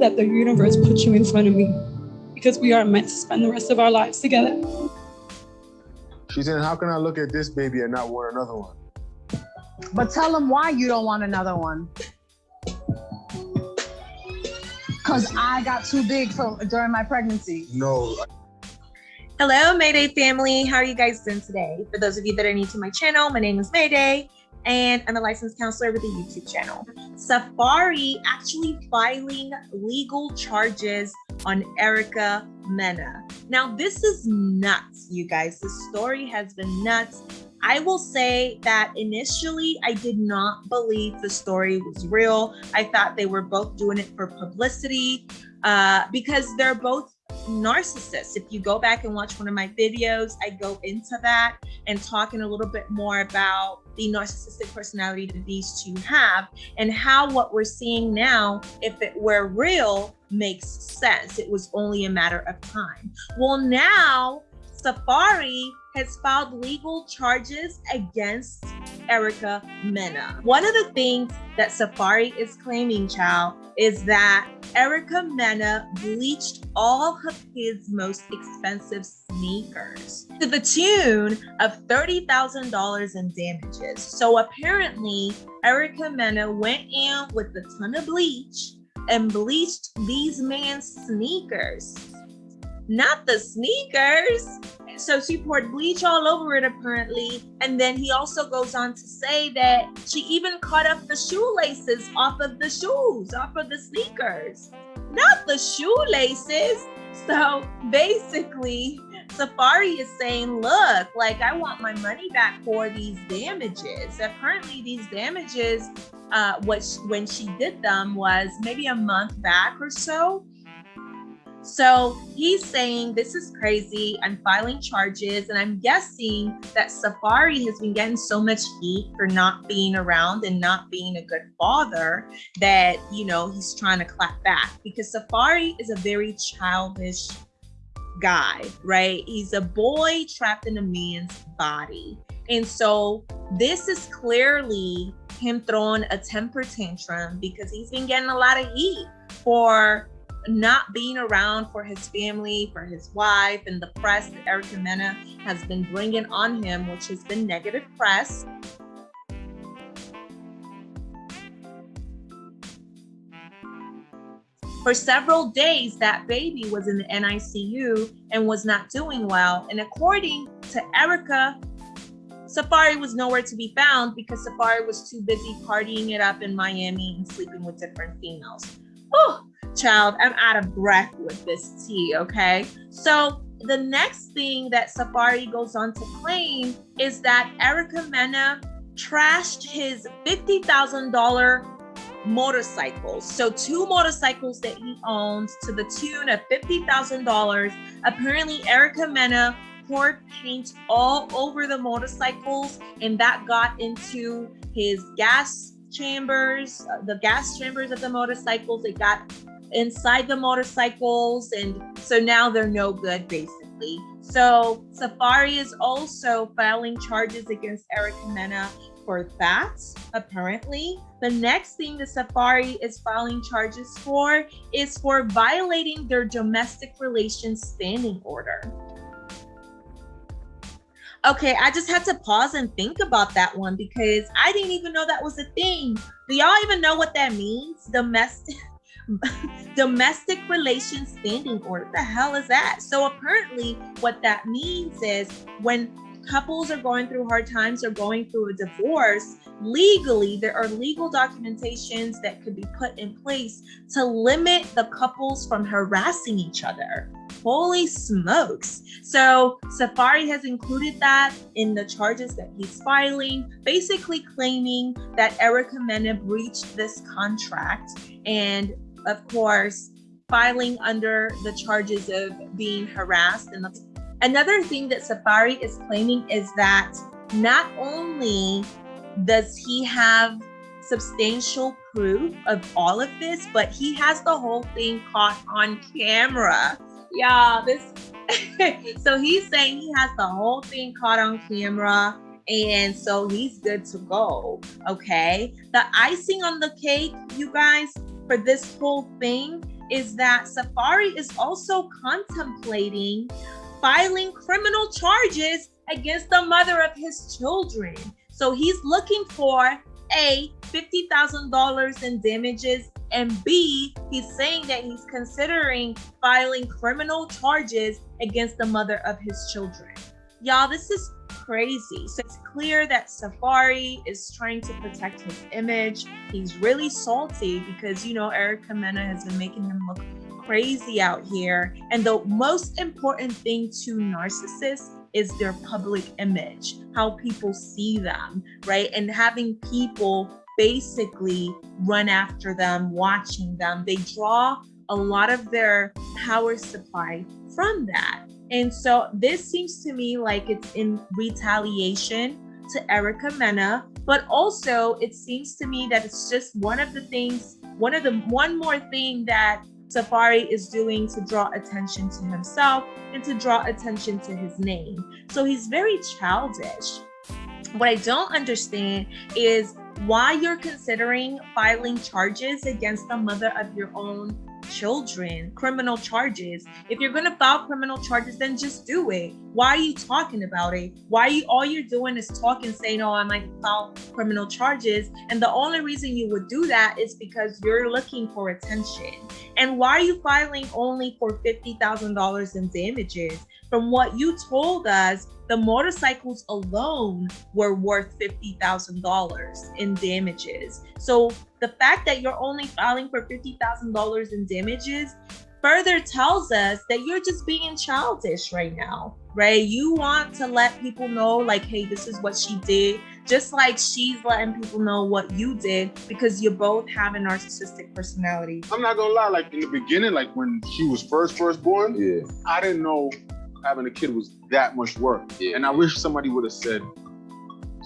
that the universe put you in front of me because we are meant to spend the rest of our lives together. She said, How can I look at this baby and not want another one? But tell them why you don't want another one. Because I got too big for, during my pregnancy. No. Hello, Mayday family. How are you guys doing today? For those of you that are new to my channel, my name is Mayday and I'm a licensed counselor with a YouTube channel. Safaree actually filing legal charges on Erica Mena. Now, this is nuts, you guys. The story has been nuts. I will say that initially I did not believe the story was real. I thought they were both doing it for publicity uh, because they're both narcissists. If you go back and watch one of my videos, I go into that and talking a little bit more about the narcissistic personality that these two have and how what we're seeing now, if it were real, makes sense. It was only a matter of time. Well, now Safaree has filed legal charges against Erica Mena. One of the things that Safaree is claiming, child, is that Erica Mena bleached all of his most expensive sneakers to the tune of $30,000 in damages. So apparently, Erica Mena went in with a ton of bleach and bleached these man's sneakers. Not the sneakers, so she poured bleach all over it apparently. And then he also goes on to say that she even cut up the shoelaces off of the shoes, off of the sneakers, not the shoelaces. So basically, Safaree is saying, look, like I want my money back for these damages. Apparently, these damages, uh, what when she did them was maybe a month back or so. So he's saying, This is crazy. I'm filing charges. And I'm guessing that Safaree has been getting so much heat for not being around and not being a good father that, you know, he's trying to clap back because Safaree is a very childish guy, right? He's a boy trapped in a man's body. And so this is clearly him throwing a temper tantrum because he's been getting a lot of heat for not being around for his family, for his wife, and the press that Erica Mena has been bringing on him, which has been negative press. For several days, that baby was in the NICU and was not doing well. And according to Erica, Safaree was nowhere to be found because Safaree was too busy partying it up in Miami and sleeping with different females. Oh, child, I'm out of breath with this tea, okay? So the next thing that Safaree goes on to claim is that Erica Mena trashed his $50,000 motorcycles. So two motorcycles that he owns to the tune of $50,000. Apparently Erica Mena poured paint all over the motorcycles and that got into his gas chambers, uh, the gas chambers of the motorcycles. It got inside the motorcycles. And so now they're no good, basically. So Safaree is also filing charges against Erica Mena for that, apparently. The next thing the Safaree is filing charges for is for violating their domestic relations standing order. Okay, I just had to pause and think about that one because I didn't even know that was a thing. Do y'all even know what that means? Domestic domestic relations standing order. What the hell is that? So apparently what that means is when couples are going through hard times or going through a divorce, legally, there are legal documentations that could be put in place to limit the couples from harassing each other. Holy smokes. So Safaree has included that in the charges that he's filing, basically claiming that Erica Mena breached this contract and of course, filing under the charges of being harassed. And another thing that Safaree is claiming is that not only does he have substantial proof of all of this, but he has the whole thing caught on camera. Yeah, this. so he's saying he has the whole thing caught on camera. And so he's good to go. Okay. The icing on the cake, you guys, for this whole thing is that Safaree is also contemplating filing criminal charges against the mother of his children. So he's looking for A, $50,000 in damages, and B, he's saying that he's considering filing criminal charges against the mother of his children. Y'all, this is crazy. So it's clear that Safaree is trying to protect his image. He's really salty because, you know, Erica Mena has been making him look crazy out here. And the most important thing to narcissists is their public image, how people see them, right? And having people basically run after them, watching them. They draw a lot of their power supply from that. And so this seems to me like it's in retaliation to Erica Mena, but also it seems to me that it's just one of the things, one of the one more thing that Safaree is doing to draw attention to himself and to draw attention to his name. So he's very childish. What I don't understand is why you're considering filing charges against the mother of your own children, criminal charges. If you're gonna file criminal charges, then just do it. Why are you talking about it? Why you all you're doing is talking, saying, "Oh, I might file criminal charges," and the only reason you would do that is because you're looking for attention. And why are you filing only for fifty thousand dollars in damages? From what you told us, the motorcycles alone were worth $50,000 in damages. So the fact that you're only filing for $50,000 in damages further tells us that you're just being childish right now, right? You want to let people know, like, hey, this is what she did, just like she's letting people know what you did because you both have a narcissistic personality. I'm not gonna lie, like in the beginning, like when she was first first born, Yeah. I didn't know having a kid was that much work. Yeah. And I wish somebody would have said,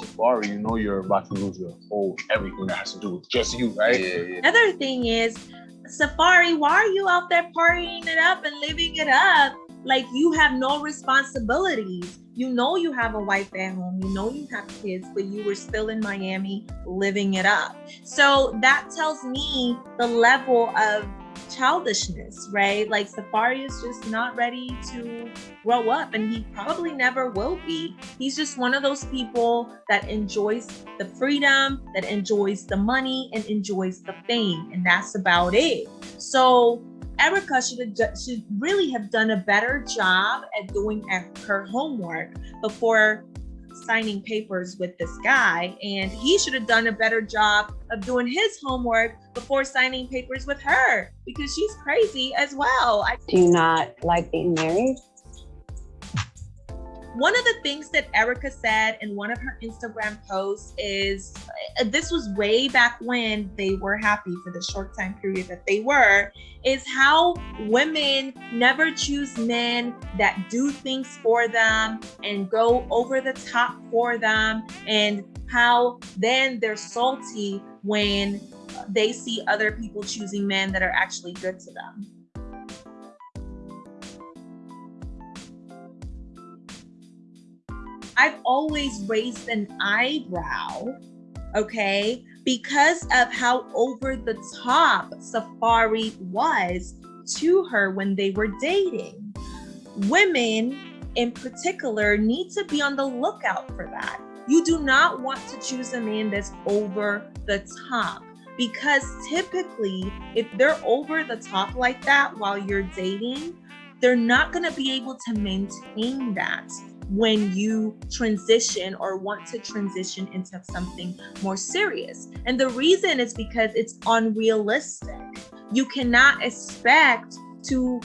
Safaree, you know you're about to lose your whole everything that has to do with just you, right? Yeah, yeah. Another thing is, Safaree, why are you out there partying it up and living it up? Like you have no responsibilities. You know you have a wife at home, you know you have kids, but you were still in Miami living it up. So that tells me the level of childishness, right? Like Safaree is just not ready to grow up and he probably never will be. He's just one of those people that enjoys the freedom, that enjoys the money and enjoys the fame and that's about it. So Erica should should really have done a better job at doing her homework before signing papers with this guy and he should have done a better job of doing his homework before signing papers with her because she's crazy as well. I Do you not like being married? One of the things that Erica said in one of her Instagram posts is uh, this was way back when they were happy for the short time period that they were is how women never choose men that do things for them and go over the top for them and how then they're salty when they see other people choosing men that are actually good to them. I've always raised an eyebrow, okay, because of how over the top Safaree was to her when they were dating. Women in particular need to be on the lookout for that. You do not want to choose a man that's over the top because typically, if they're over the top like that while you're dating, they're not going to be able to maintain that when you transition or want to transition into something more serious. And the reason is because it's unrealistic. You cannot expect to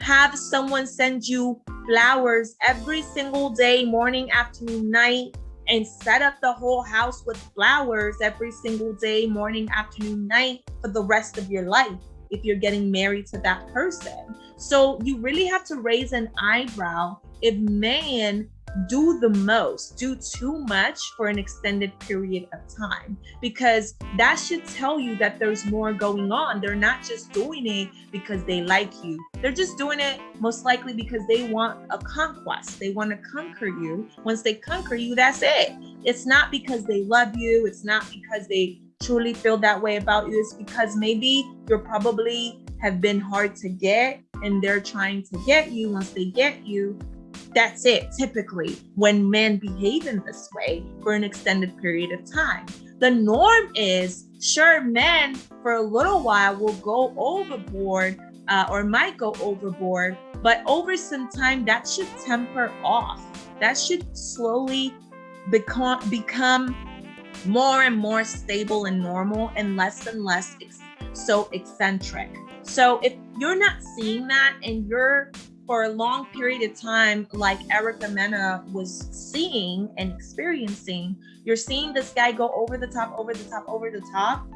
have someone send you flowers every single day, morning, afternoon, night, and set up the whole house with flowers every single day, morning, afternoon, night for the rest of your life if you're getting married to that person. So you really have to raise an eyebrow if men do the most, do too much for an extended period of time, because that should tell you that there's more going on. They're not just doing it because they like you, they're just doing it most likely because they want a conquest. They want to conquer you. Once they conquer you, that's it. It's not because they love you, it's not because they truly feel that way about you. It's because maybe you're probably have been hard to get and they're trying to get you once they get you that's it typically when men behave in this way for an extended period of time. The norm is sure men for a little while will go overboard uh, or might go overboard but over some time that should temper off. That should slowly become become more and more stable and normal and less and less ex- so eccentric. So if you're not seeing that and you're for a long period of time, like Erica Mena was seeing and experiencing, you're seeing this guy go over the top, over the top, over the top,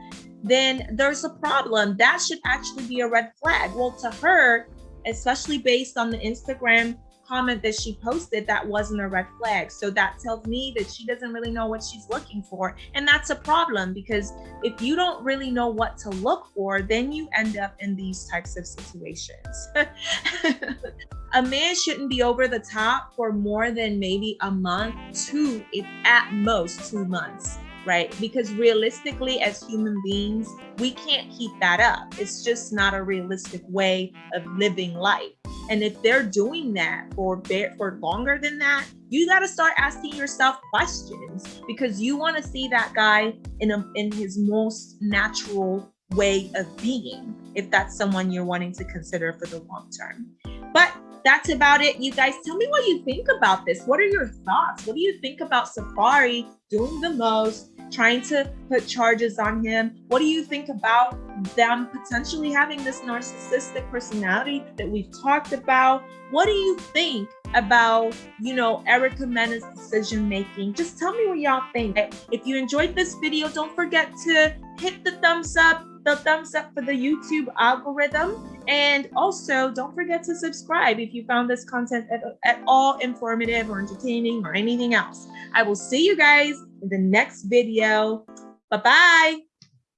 then there's a problem. That should actually be a red flag. Well, to her, especially based on the Instagram comment that she posted that wasn't a red flag. So that tells me that she doesn't really know what she's looking for. And that's a problem because if you don't really know what to look for, then you end up in these types of situations. a man shouldn't be over the top for more than maybe a month, two, if at most two months right? Because realistically, as human beings, we can't keep that up. It's just not a realistic way of living life. And if they're doing that for for longer than that, you got to start asking yourself questions because you want to see that guy in a, in his most natural way of being if that's someone you're wanting to consider for the long term. But that's about it. You guys tell me what you think about this. What are your thoughts? What do you think about Safaree doing the most? Trying to put charges on him. What do you think about them potentially having this narcissistic personality that we've talked about? What do you think about, you know, Erica Mena's decision making? Just tell me what y'all think. If you enjoyed this video, don't forget to hit the thumbs up, the thumbs up for the YouTube algorithm. And also, don't forget to subscribe if you found this content at, at all informative or entertaining or anything else. I will see you guys in the next video. Bye-bye.